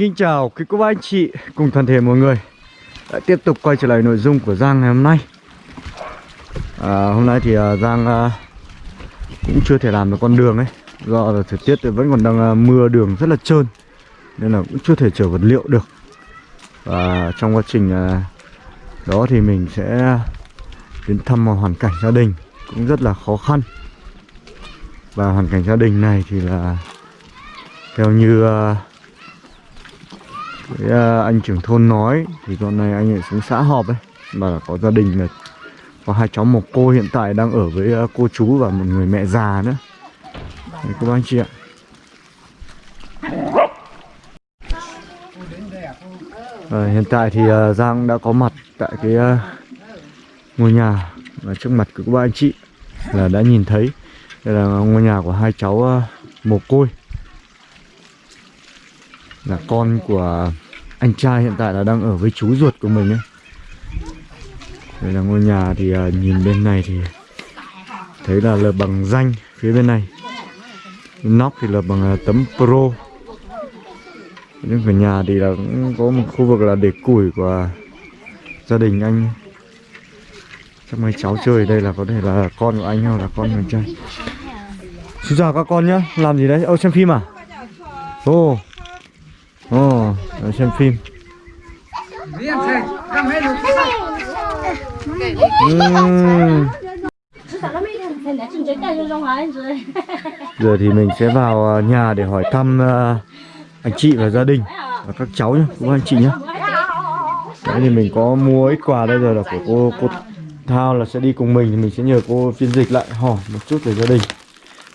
kính chào quý cô bác anh chị cùng toàn thể mọi người. Đã tiếp tục quay trở lại nội dung của Giang ngày hôm nay. À, Hôm nay thì uh, Giang uh, cũng chưa thể làm được con đường ấy. Do là thời tiết thì vẫn còn đang uh, mưa đường rất là trơn Nên là cũng chưa thể chở vật liệu được. Và trong quá trình uh, đó thì mình sẽ đến thăm một hoàn cảnh gia đình cũng rất là khó khăn. Và hoàn cảnh gia đình này thì là theo như uh, với à, anh trưởng thôn nói thì con này anh ấy xuống xã họp ấy mà có gia đình là có hai cháu một cô hiện tại đang ở với à, cô chú và một người mẹ già nữa. Đấy, cô bác anh chị ạ. À, hiện tại thì uh, Giang đã có mặt tại cái uh, ngôi nhà và trước mặt của các bác anh chị là đã nhìn thấy. Đây là ngôi nhà của hai cháu uh, mồ côi. Là con của anh trai hiện tại là đang ở với chú ruột của mình ấy. Đây là ngôi nhà thì uh, nhìn bên này thì thấy là lợp bằng danh phía bên này. Nóc thì là bằng uh, tấm pro. Nhưng về nhà thì là cũng có một khu vực là để củi của gia đình anh. Chắc mấy cháu chơi đây là có thể là con của anh hoặc là con của anh trai. Xin chào các con nhá làm gì đấy? Ô xem phim à? Ô. oh oh, xem phim. Uhm. Giờ thì mình sẽ vào à, nhà để hỏi thăm à, anh chị và gia đình và các cháu nhé, các anh chị nhé Đấy thì mình có mua ít quà đây rồi là của cô cô Thao là sẽ đi cùng mình thì mình sẽ nhờ cô phiên dịch lại hỏi một chút về gia đình.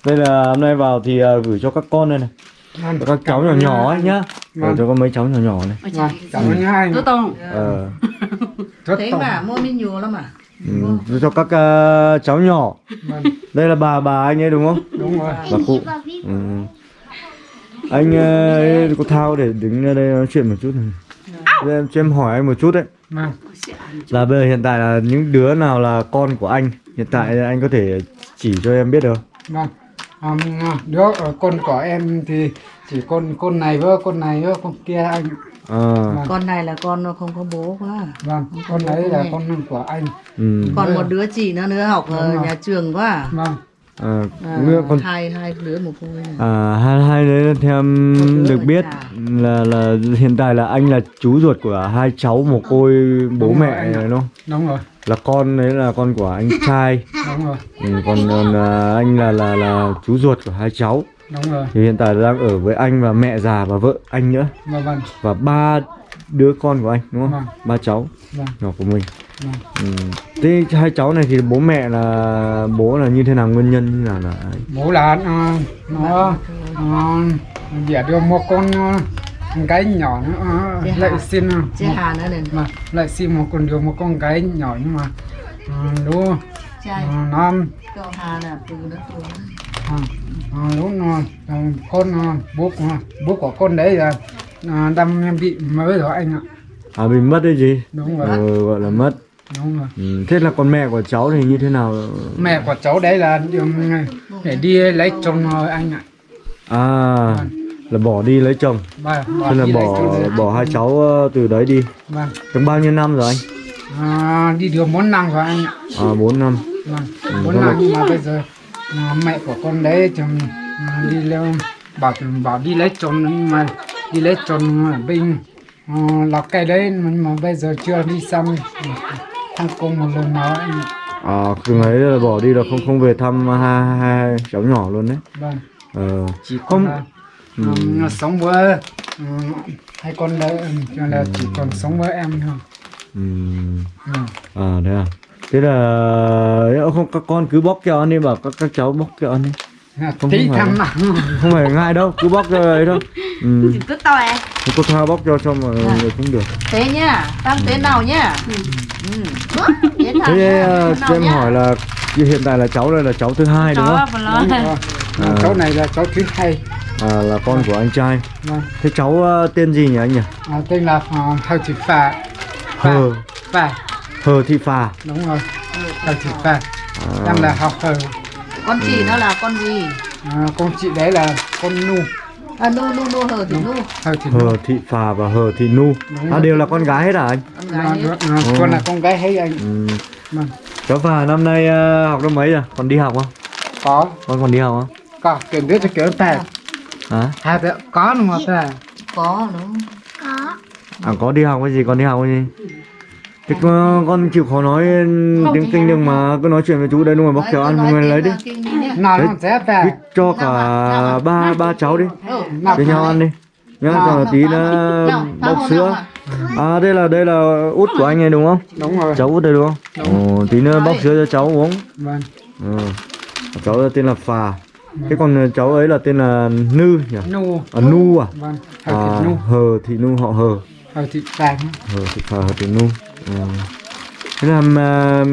Đây là hôm nay vào thì uh, gửi cho các con đây này. Và các cháu nhỏ nhỏ ấy nhá Gửi cho có mấy cháu nhỏ nhỏ này. Vâng, ơn hai. Tôi tông. Ờ. Rất Thế mà mua mình nhiều lắm à. Ừ, cho các uh, cháu nhỏ. Vâng, đây là bà bà anh ấy đúng không? Đúng rồi. bà cụ. Ừ. anh uh, có thao để đứng ra đây nói chuyện một chút này. Em cho em hỏi anh một chút đấy. Vâng, là bây giờ hiện tại là những đứa nào là con của anh? Hiện tại anh có thể chỉ cho em biết được vâng. Um, đứa ở con của em thì chỉ con con này với con này với con kia anh. à, Con này là con nó không có bố quá. Vâng, con đấy là con của anh. ừ. Còn một đứa chị nữa nữa học ở rồi. nhà trường quá. Vâng, à, À, nữa còn hai hai đứa một cô này. à, hai hai đấy theo em được biết nhà. là là hiện tại là anh là chú ruột của hai cháu một côi bố Đúng rồi, mẹ này đúng không đúng rồi. là con đấy là con của anh trai Đúng rồi. ừ, còn, còn à, anh là là là chú ruột của hai cháu Đúng rồi. thì hiện tại đang ở với anh và mẹ già và vợ anh nữa Vâng, vâng. và ba đứa con của anh đúng không Vâng. ba cháu Vâng. nhỏ của mình Vâng. ừ. thế hai cháu này thì bố mẹ là bố là như thế nào nguyên nhân như là là? Bố là nó nó nó đẻ được một con gái nhỏ nữa lại xin Chị một- Hà nữa này. mà lại xin một con được một con gái nhỏ nhưng mà uh, lúc Trai. ờ, nó Là ờ, ờ, lúc nó ờ, con bố bố của con đấy là đang bị mới rồi anh ạ. À mình mất đấy gì? Đúng rồi ừ, gọi là mất. Đúng rồi. Ừ. thế là con mẹ của cháu thì như thế nào? Mẹ của cháu đấy là để đi lấy chồng rồi anh ạ. À là bỏ đi lấy chồng. Bà thế là bỏ rồi. bỏ hai cháu từ đấy đi. Vâng. Trong bao nhiêu năm rồi anh? À, đi được bốn năm rồi anh ạ. À bốn năm. Vâng Ừ, bốn thế là- năm nhưng mà bây giờ à, mẹ của con đấy chồng. À, đi leo bảo bảo đi lấy chồng nhưng mà đi lấy chồng ở bên uh, lào cai đấy mà bây giờ chưa đi xong thăm công một lần ạ. à từ ấy là bỏ đi là không không về thăm hai, hai cháu nhỏ luôn đấy. Vâng. Ờ chỉ Không- là nó sống với um, hai con đấy cho là chỉ còn sống với em thôi. Ừm, ừ. à thế à thế là không các con cứ bóc kẹo ăn đi bảo các các cháu bóc kẹo ăn đi Không tí phải nào không phải ngại đâu cứ bóc cho ấy thôi ừ. Cứ to à. cô tha bóc cho cho mọi Dạ. người cũng được Thế nhá. Tam thế nào nhá. Ừ. Thế thế nhá. ờ, Thế cho nào em nhá. hỏi là hiện tại là cháu đây là cháu thứ hai đúng không Đúng rồi. À. cháu này là cháu thứ hai à, là con của anh trai vâng thế cháu ờ, tên gì nhỉ anh nhỉ à, tên là uh, Thao Thị Phà hờ Phà hờ thị phà đúng rồi Thao Thị Phà à, em là học hờ Con chị nó là con gì? à, con chị đấy là con nu à nu nu nu hờ thì nu Hờ Thị Phà và Hờ Thị Nu Đúng À đều là con gái hết à anh? con gái ấy. nó, con là con gái hay anh Ừ. vâng Cháu Phà năm nay ờ, học lớp mấy rồi? Còn đi học không? có Con còn đi học không? có kiểu biết cho kiểu ta Hả? hai đứa có đúng không ta có đúng À có đi học cái gì? Còn đi học cái gì? Thế con, con chịu khó nói tiếng kinh được mà cứ nói chuyện với chú đây đúng rồi kẹo cứ ăn mình tiếng, lấy đi. à, đi nhé. nó sẽ cứ cho cả Nào nào. ba ba cháu đi. ừ nào với nhau ăn đi. Nhá Nào, rồi tí nào, nữa nào, bọc nào, sữa. nào à đây là đây là út của anh này đúng không? Đúng rồi. Cháu út đây đúng không? Ồ, tí nữa bóc sữa cho cháu uống. Vâng. Ừ. cháu tên là phà. Thế còn cháu ấy là tên là nư nhỉ? Nu à, nu à? Vâng à, hơi thì nu hờ thì nu họ hờ. Hơi thì vàng hờ thì phà hờ thì nu ừ. Thế là mà,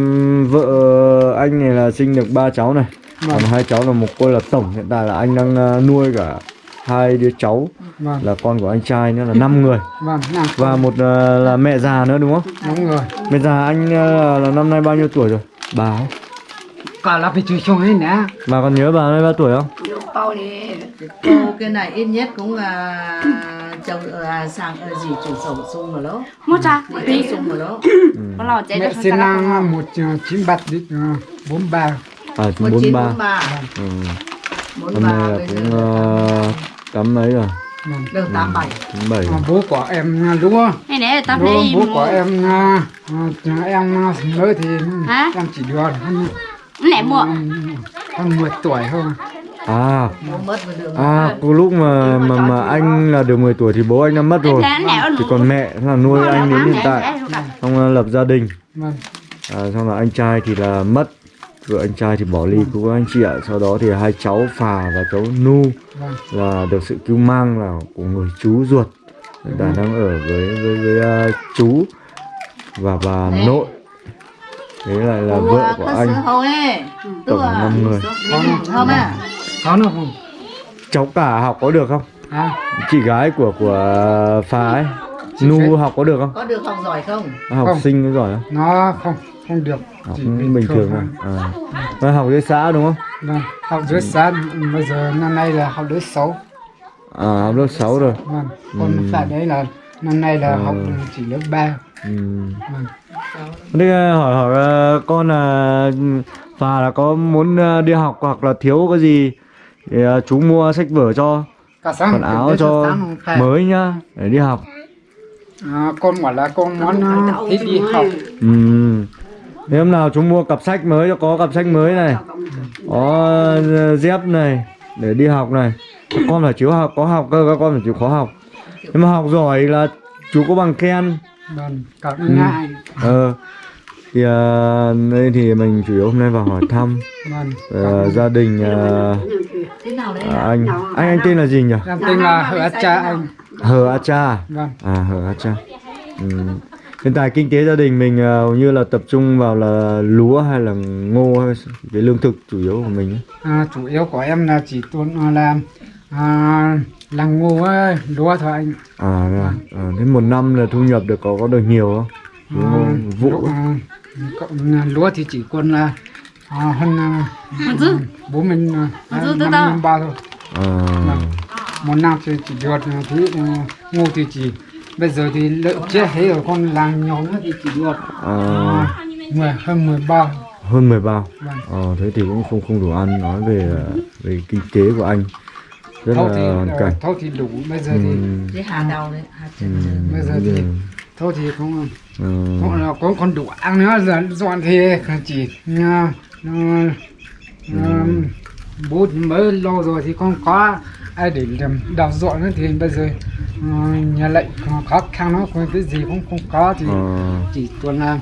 vợ anh này là sinh được ba cháu này. Vâng. Còn hai cháu là một cô là tổng. Hiện tại là anh đang ờ, nuôi cả hai đứa cháu. Vâng. Là con của anh trai nữa là 5 người. Vâng nào và một ờ, là mẹ già nữa đúng không? Đúng rồi. Mẹ già anh ờ, là năm nay bao nhiêu tuổi rồi? Bà cả là phải chui chung ấy nè. Bà còn nhớ bà năm bao tuổi không câu câu cái này ít nhất cũng là chồng à, sang à, gì chủ sổ sung rồi đó. Mua cha đi sung rồi đó. Có lò mẹ được sinh năm một chín bát đi ờ, bốn ba. À một bốn ba. bốn ba. Ừ. cũng giờ ờ, cắm mấy rồi? Vâng được tám bảy. chín bảy. Bố của em này tao lúa thấy bố của em em mới thì em chỉ được hơn nẻ mua. Hơn 10 tuổi thôi à. Bố mất vào đường à cái lúc mà mà mà anh là được 10 tuổi thì bố anh đã mất rồi. thế thì còn mẹ là nuôi anh đến hiện tại. xong lập gia đình. Vâng. À, xong là anh trai thì là mất. Vợ anh trai thì bỏ ly cứu anh chị ạ sau đó thì hai cháu phà và cháu nu vâng. là được sự cứu mang là của người chú ruột. Tại đang ở với với với uh, chú và bà nội. Đấy lại là vợ của anh. Tổng là năm người. Không à có nó không? Cháu cả học có được không? À chị gái của của phà ấy. Nu học có được không? Có được học giỏi không? Học Không. sinh có giỏi không? Nó không không được. Học Chỉ cũng bình thường thôi. à. Nó học dưới xã đúng không? Vâng học dưới xã bây giờ năm nay là học lớp 6 à học lớp 6 rồi. Vâng còn Ừ. phải đấy là năm nay là Ừ. học chỉ lớp 3 ừ. vâng. Thế ờ, hỏi hỏi ờ, con là và là có muốn đi học hoặc là thiếu cái gì thì ờ, chú mua sách vở cho cả sáng quần áo cho mới nhá để đi học. à, con bảo là con muốn uh, thích đi học Ừ. Nếu hôm nào chú mua cặp sách mới cho có cặp sách mới này, có ờ, dép này để đi học này. Các con phải chịu học có học cơ các con phải chịu khó học. Nhưng mà học giỏi là chú có bằng khen. vâng cảm Ừ. ngại Ờ. Thì ờ, đây thì mình chủ yếu hôm nay vào hỏi thăm ờ, gia đình đấy À, anh. Anh anh tên là gì nhỉ? Tên là hứa cha anh. Hờ a cha vâng. À hờ a cha. Ừ. hiện tại kinh tế gia đình mình hầu như là tập trung vào là lúa hay là ngô hay cái lương thực chủ yếu của mình à, chủ yếu của em là chỉ tuân à, làm à, là ngô ấy, lúa thôi anh. À, à, à thế một năm là thu nhập được có có được nhiều không? À, vụ. à, cộng, à, lúa thì chỉ còn là à, hơn à, bố mình à, năm năm ba thôi. À, một năm thì chỉ được thứ ngô thì chỉ bây giờ thì lợn chết hết rồi con làng nhỏ nữa thì chỉ được à, à, mười hơn mười ba. Hơn 10 bao vâng. Ờ, thế thì cũng không không đủ ăn nói về ờ, về kinh tế của anh. Rất thôi là thì hoàn cảnh thôi thì đủ bây giờ ừ, thì cái hà đầu đấy hà ừ, bây giờ thì thôi thì cũng ừ, là cũng còn đủ ăn nữa dọn thì chỉ à, nó, nó, bố mới lâu rồi thì không có ai để làm đào dọn nữa thì bây giờ à, nhà lệnh còn khó khăn nó còn cái gì cũng không có thì ờ, chỉ tuần là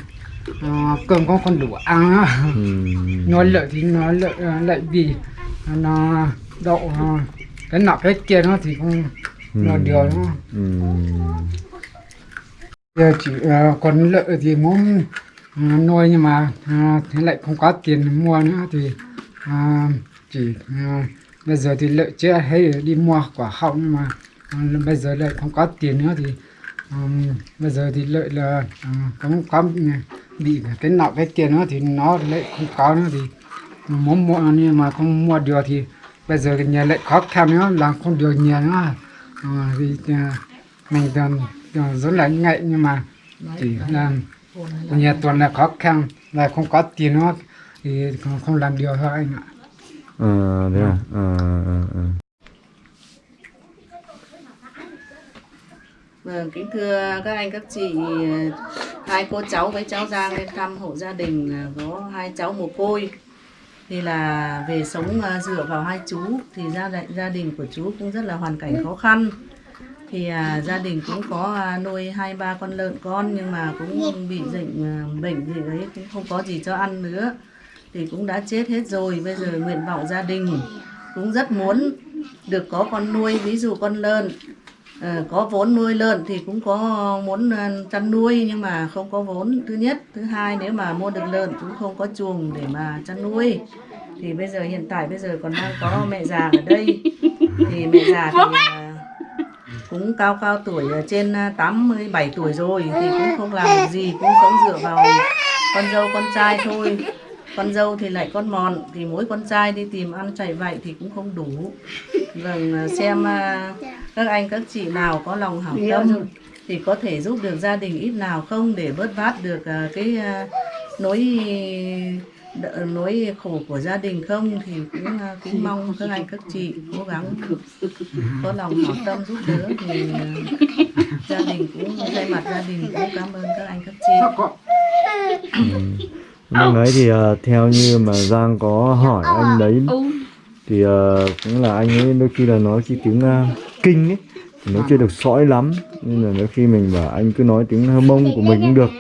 à, cơm cũng còn đủ ăn nữa ừ. nói lợi thì nói lợi à, lợi vì nó đậu cái nọ cái kia nó thì không nó điều nó Ừ giờ chỉ uh, còn lợi thì muốn uh, nuôi nhưng mà uh, thế lại không có tiền mua nữa thì uh, chỉ uh, bây giờ thì lợi chưa hay đi mua quả họng nhưng mà uh, bây giờ lại không có tiền nữa thì um, bây giờ thì lợi là uh, cũng có ừ, bị cái nọ cái tiền nữa thì nó lại không có nữa thì muốn mua nhưng mà không mua được thì bây giờ cái nhà lại khó khăn nữa làm không được nhà nữa. Uh, vì uh, mình còn rất là ngại nhưng mà chỉ làm nhà toàn là khó khăn và không có tiền nữa thì không, không làm được thôi anh ạ Ờ, thế à? Ờ, ờ, ờ. Vâng, kính thưa các anh các chị, hai cô cháu với cháu Giang lên thăm hộ gia đình là có hai cháu mồ côi. Thì là về sống à, dựa vào hai chú thì gia đình gia đình của chú cũng rất là hoàn cảnh khó khăn. Thì à, gia đình cũng có à, nuôi hai ba con lợn con nhưng mà cũng bị bệnh à, bệnh gì đấy cũng không có gì cho ăn nữa. Thì cũng đã chết hết rồi. Bây giờ nguyện vọng gia đình cũng rất muốn được có con nuôi. Ví dụ con lợn à, có vốn nuôi lợn thì cũng có muốn à, chăn nuôi nhưng mà không có vốn. Thứ nhất. Thứ hai nếu mà mua được lợn cũng không có chuồng để mà chăn nuôi. Thì bây giờ hiện tại bây giờ còn đang có mẹ già ở đây. Thì mẹ già thì à, cũng cao cao tuổi trên ờ, 87 tuổi rồi thì cũng không làm được gì cũng sống dựa vào con dâu con trai thôi. Con dâu thì lại con mòn thì mỗi con trai đi tìm ăn chạy vậy thì cũng không đủ. Vâng ờ, xem ờ, các anh các chị nào có lòng hảo tâm thì có thể giúp được gia đình ít nào không để bớt vát được cái nỗi đ- nỗi khổ của gia đình không thì cũng kính mong các anh các chị cố gắng có lòng hảo tâm giúp đỡ thì ờ, gia đình cũng thay mặt gia đình cũng cảm ơn các anh các chị. Lúc đấy thì ờ, theo như mà Giang có hỏi anh đấy thì ờ, cũng là anh ấy đôi khi là nói cái tiếng ờ, kinh ấy thì nó chưa được sõi lắm. Nên là đôi khi mình bảo anh cứ nói tiếng hơ mông của mình cũng được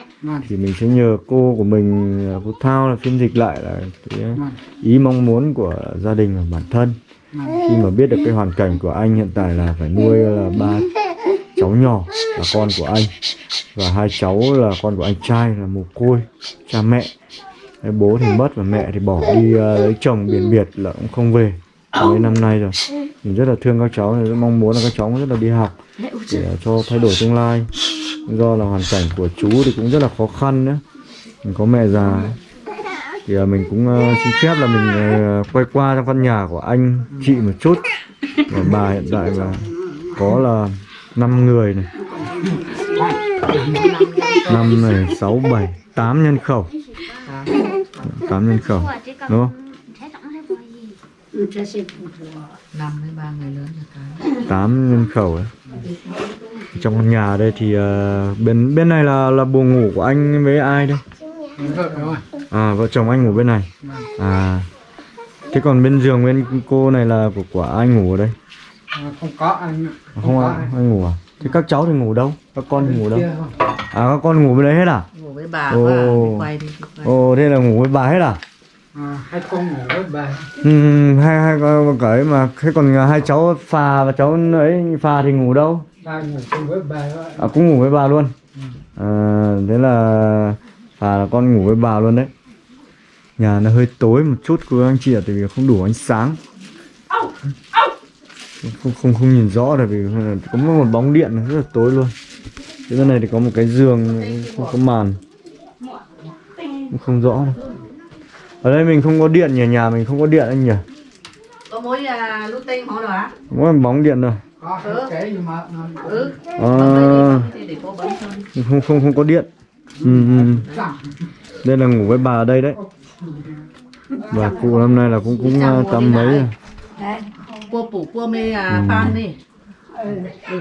thì mình sẽ nhờ cô của mình ờ, cô Thao là phiên dịch lại là cái vâng, ý mong muốn của gia đình và bản thân. Vâng. khi mà biết được cái hoàn cảnh của anh hiện tại là phải nuôi là ba cháu nhỏ là con của anh. Và hai cháu là con của anh trai là mồ côi cha mẹ. Bố thì mất và mẹ thì bỏ đi ờ, lấy chồng biển biệt là cũng không về. Mấy năm nay rồi mình rất là thương các cháu rất mong muốn là các cháu rất là đi học để cho thay đổi tương lai do là hoàn cảnh của chú thì cũng rất là khó khăn nữa mình có mẹ già. Thì ờ, mình cũng ờ, xin phép là mình ờ, quay qua trong căn nhà của anh chị một chút. Và bà hiện tại là có là 5 người này. Năm này sáu bảy tám nhân khẩu. Tám nhân khẩu đúng không? Năm tám nhân khẩu ấy trong căn nhà đây thì ờ, bên bên này là là buồng ngủ của anh với ai đây? À vợ chồng anh ngủ bên này. À thế còn bên giường bên cô này là của của ai ngủ ở đây? À, không có anh ạ. không có. ai, ai ngủ à? Thế các cháu thì ngủ đâu? Các con thì ngủ đâu? À các con ngủ bên đấy hết à? Ngủ với bà Ồ. à. ồ thế là ngủ với bà hết à? À, hai con ngủ với bà. Ừ, hai hai con cái mà thế còn hai cháu phà và cháu ấy phà thì ngủ đâu ba ngủ cùng với bà thôi. à cũng ngủ với bà luôn? À, thế là phà là con ngủ với bà luôn đấy. Nhà nó hơi tối một chút của anh chị ạ tại vì không đủ ánh sáng. Không không không nhìn rõ tại vì có một bóng điện rất là tối luôn. Thế bên này thì có một cái giường không có màn. Cũng không rõ đâu. ở đây mình không có điện nhỉ nhà mình không có điện anh nhỉ? Có mối à, lút tinh họ rồi á. Mỗi bóng điện rồi Ừ. cái nhưng mà nó ừ. à, không không không có điện. Ừ, ừ. giảm đây là ngủ với bà ở đây đấy. Bà cụ năm nay là cũng cũng uh, tám mấy rồi? cua phủ cua mê à, ừ.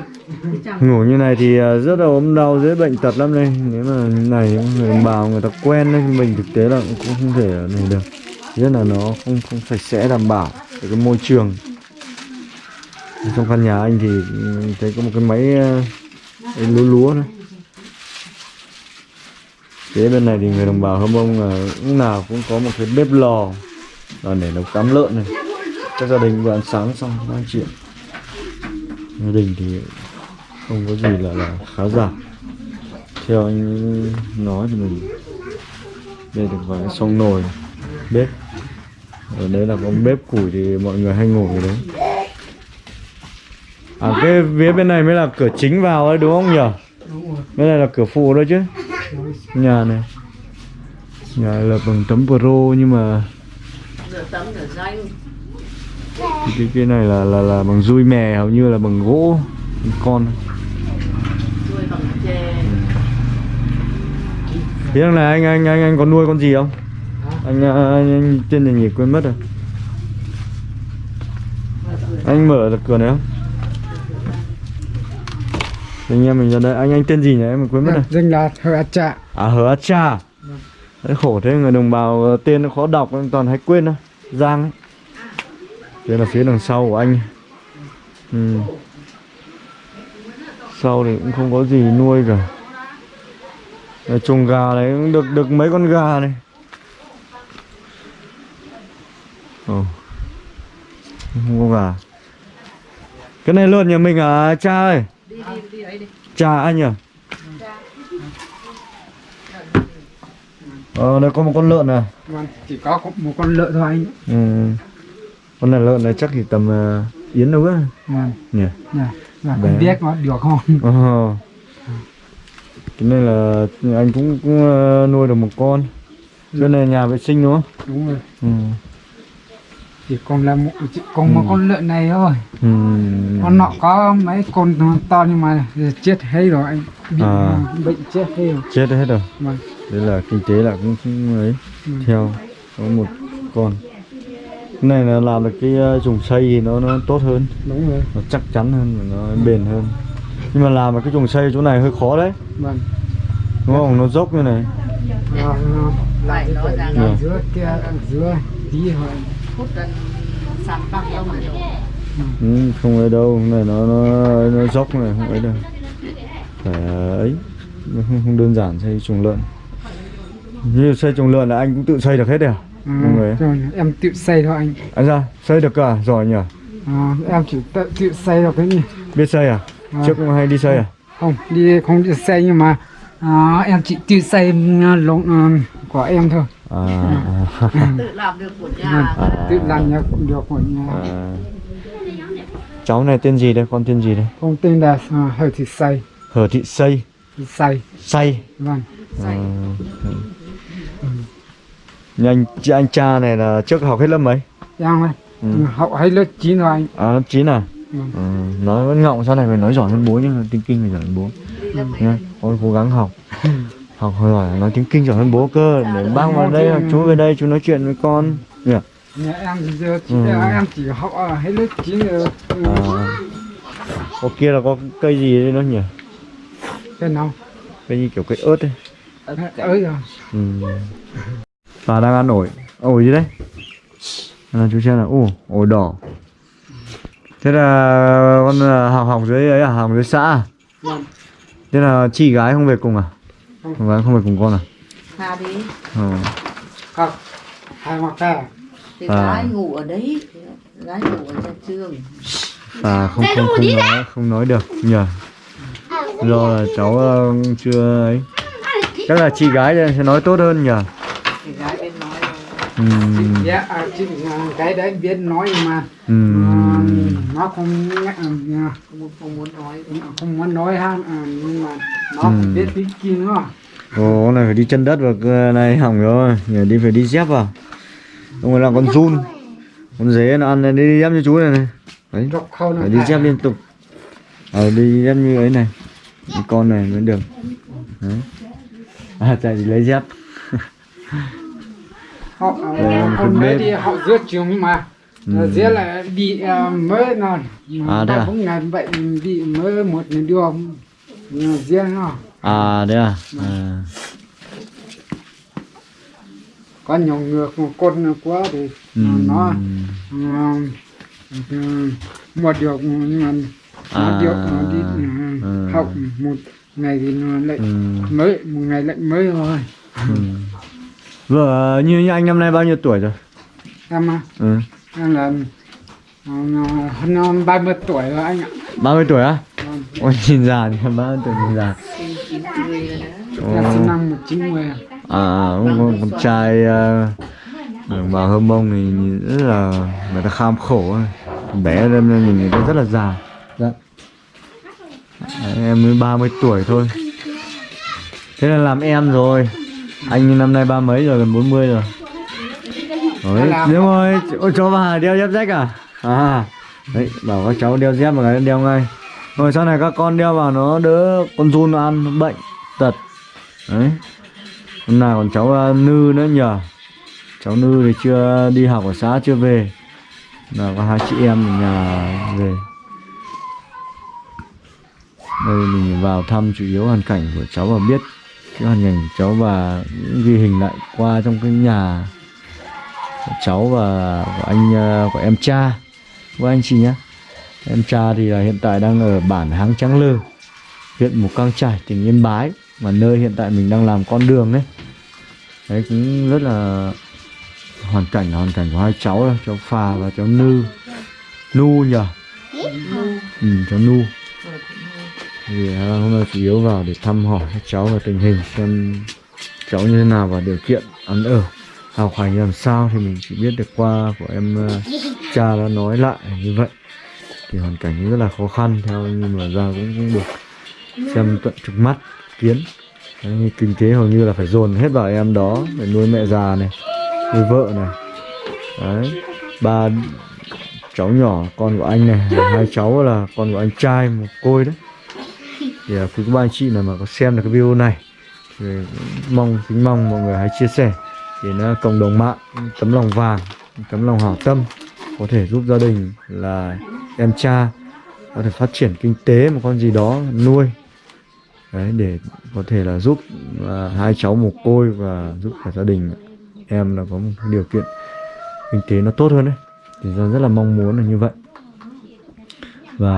ngủ như này thì uh, rất là ốm đau dễ bệnh tật lắm đây. Nếu mà như này người đồng bào người ta quen đấy mình thực tế là cũng không thể này được. Rất là nó không không sạch sẽ đảm bảo về cái môi trường trong căn nhà anh thì thấy có một cái máy ờ, lúa lúa đấy Thế bên này thì người đồng bào Hâm Mông là lúc nào cũng có một cái bếp lò là để nấu cám lợn này. Các gia đình vừa ăn sáng xong đang chuyện. Gia đình thì không có gì là, là khá giả. Theo anh nói thì mình đây được vài xong nồi bếp. Ở đấy là có bếp củi thì mọi người hay ngồi ở đấy. À cái phía bên này mới là cửa chính vào ấy đúng không nhỉ? đúng rồi Bên này là cửa phụ thôi chứ. Nhà này. Nhà là bằng tấm pro nhưng mà nửa tấm nửa danh. Cái cái này là là là bằng dui mè hầu như là bằng gỗ con. Nuôi bằng chè. Thế này anh anh anh anh có nuôi con gì không? Anh, anh, anh tên là gì quên mất rồi. Anh mở được cửa này không anh em mình ra đây. Anh anh tên gì nhỉ? Em quên mất rồi. danh là Hờ Trạ à hứa cha. Đấy khổ thế người đồng bào ờ, tên nó khó đọc anh toàn hay quên thôi giang ấy. Đây là phía đằng sau của anh. Ừ. sau thì cũng không có gì nuôi cả. Đây, chuồng gà này cũng được được mấy con gà này. Ồ. không có gà. Cái này lợn nhà mình à cha ơi? Đi đi đi cha anh à ờ đây có một con lợn à? Vâng chỉ có một con lợn thôi anh. Ừ. con này lợn này chắc thì tầm uh, yến đâu á vâng. Nhỉ? Dạ dạ không biết nó được không? Ờ. cái này là anh cũng, cũng ờ, nuôi được một con. Cái này nhà vệ sinh đúng không? Đúng rồi. Ừ. chỉ còn là một chỉ còn một Ừ. con lợn này thôi. Ừ. con nọ có mấy con to nhưng mà chết hết rồi anh bị À. bệnh chết hết rồi. Chết hết rồi. Vâng. Đấy là kinh tế là cũng, ấy. Ừ. theo có một con. Cái này là làm được cái ờ, trùng xây thì nó nó tốt hơn. Đúng rồi. Nó chắc chắn hơn và nó bền hơn. Nhưng mà làm cái trùng xây chỗ này hơi khó đấy. Vâng. Đúng không? Nó dốc như này. Nó lại rằng Ừ. ở giữa kia ở giữa tí thôi hút gần sàn băng đâu mà đâu ừ, không ấy đâu. Này nó nó nó dốc này không ấy đâu. Phải ờ, ấy. Nó không, không đơn giản xây chuồng lợn. Như xây chuồng lợn là anh cũng tự xây được hết đấy à? Ừ, Đúng rồi. em tự xây thôi anh. Anh ra xây được cả giỏi nhỉ? À, em chỉ tự, tự xây được cái gì biết xây à? À. trước cũng hay đi xây à? không đi không đi xây nhưng mà à, em chỉ tự xây à, lồng à, của em thôi à, à, tự làm được của nhà. Tự làm nhà cũng được của nhà. À. cháu này tên gì đây? Con tên gì đây? Không tên là à, hơi thì xây hờ thị xây thì xây xây vâng. À. nhưng anh chị anh cha này là trước học hết lớp mấy? Em ơi. Ừ. học hết lớp 9 rồi anh. À lớp chín à? Vâng. ừ. nói vẫn ngọng sau này phải nói giỏi hơn bố nhưng mà tiếng kinh phải giỏi hơn bố. Mấy nha con cố gắng học học giỏi nói tiếng kinh giỏi hơn bố cơ để bác vào đây hoặc chú về đây chú nói chuyện với con. Nhỉ nhà em thì giờ chỉ, Ừ. em chỉ học hết lớp 9 rồi. Ừ, à. có kia là có cây gì đấy nó nhỉ? Cái nào? Cây như kiểu cây ớt ấy. Ơi rồi ừ. bà đang ăn ổi. Ổi gì đấy? Là chú xem là ồ ổi đỏ. Thế là con là học học dưới ấy à? Học dưới xã à? Vâng. Thế là chị gái không về cùng à Không. gái không về cùng con à? Tha đi. Ờ. học hai hoặc cả thì À. gái ngủ ở đấy. Gái ngủ ở trong trường. À không không không nói không nói được nhờ. Do là cháu ờ, chưa ấy. Chắc là chị gái sẽ nói tốt hơn nhờ. Thì gái bên nói dạ à, chị, à, cái đấy biết nói nhưng mà à, nó không à, không, không muốn nói. không muốn nói ha nhưng mà nó Ừ. biết tiếng kia nữa Ồ, này phải đi chân đất vào cái này hỏng rồi. Nhờ đi phải đi dép vào. Ông ấy là con run. Con dế nó ăn đi dép như chú này này. Đấy, phải đi dép liên tục. Ờ, đi dép như ấy này. Cái con này mới được. Đấy. À, chạy đi lấy dép. Họ cái mới bếp. đi họ trường nhưng mà Ừ. dễ là bị à, mới nó À, thế à? cũng ngày bệnh bị mới một đưa dễ nó À, đấy à, à. có nhiều người một con quá thì Ừm. nó à, ừ, một điều nhưng mà nó À. điều nó đi Ừ. ừ, học một ngày thì nó lại Ừm, mới một ngày lại mới thôi ừm. Vợ như, như anh năm nay bao nhiêu tuổi rồi? em à, Ừ. em là à, hơn ba mươi tuổi rồi anh ạ 30 tuổi á? Vâng. Ôi nhìn già thì 30 tuổi nhìn già năm một chín mươi à con, trai bào hơ mông thì nhìn rất là người ta kham khổ bé lên nên nhìn người ta rất là già. Dạ. Đấy, em mới 30 tuổi thôi. Thế là làm em rồi. Anh năm nay ba mấy rồi gần 40 rồi. Đấy, đúng rồi. Ôi cho bà đeo dép rách à? À. Đấy bảo các cháu đeo dép vào cái đeo ngay. Rồi sau này các con đeo vào nó đỡ con run nó ăn nó bệnh tật. Đấy. Hôm nào còn cháu à, nư nữa nhờ. Cháu nư thì chưa đi học ở xã, chưa về. Là có hai chị em ở nhà về. Đây, mình vào thăm chủ yếu hoàn cảnh của cháu và biết cái hoàn cảnh của cháu và những ghi hình lại qua trong cái nhà của cháu và của anh à, của em cha. Của anh chị nhé. Em cha thì là hiện tại đang ở bản Háng Trắng Lư, huyện Mù Căng Trải, tỉnh Yên Bái mà nơi hiện tại mình đang làm con đường đấy đấy cũng rất là hoàn cảnh là hoàn cảnh của hai cháu đó, cháu Phà và cháu Nư. Nu nhờ ừ, cháu Nu thì à, hôm nay chủ yếu vào để thăm hỏi các cháu và tình hình xem cháu như thế nào và điều kiện ăn ở học hành làm sao thì mình chỉ biết được qua của em à, cha đã nói lại như vậy. Thì hoàn cảnh rất là khó khăn theo nhưng mà ra cũng, cũng được xem tận trực mắt kiến. Đấy, kinh tế hầu như là phải dồn hết vào em đó để nuôi mẹ già này nuôi vợ này. Đấy. Ba cháu nhỏ con của anh này hai cháu là con của anh trai một côi đấy. Thì à, quý các ba anh chị nào mà có xem được cái video này thì mong kính mong mọi người hãy chia sẻ để nó à, cộng đồng mạng tấm lòng vàng tấm lòng hảo tâm có thể giúp gia đình là em cha có thể phát triển kinh tế một con gì đó nuôi đấy để có thể là giúp à, hai cháu mồ côi và giúp cả gia đình em là có một điều kiện kinh tế nó tốt hơn đấy. Thì ra rất là mong muốn là như vậy. Và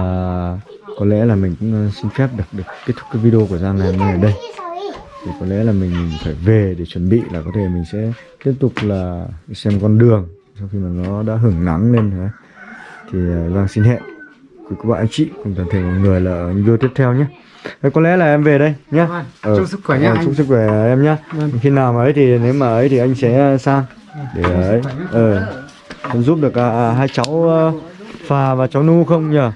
có lẽ là mình cũng à, xin phép được được kết thúc cái video của Giang ngày hôm nay ở đây. Thì có lẽ là mình phải về để chuẩn bị là có thể mình sẽ tiếp tục là xem con đường sau khi mà nó đã hưởng nắng lên đấy. thì à, Giang xin hẹn quý các bạn anh chị cùng toàn thể mọi người là video tiếp theo nhé. Có lẽ là em về đây nhé. Vâng, chúc sức khỏe nhé ờ, anh. chúc sức khỏe em nhé. Vâng. khi nào mà ấy thì nếu mà ấy thì anh sẽ sang để ấy ờ con giúp được à, hai cháu ờ, phà và cháu nu không nhờ?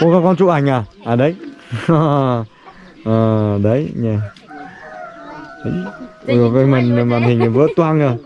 Ô các con chụp ảnh à? À đấy. Ờ đấy nhỉ đấy. Cái màn màn hình vỡ toang rồi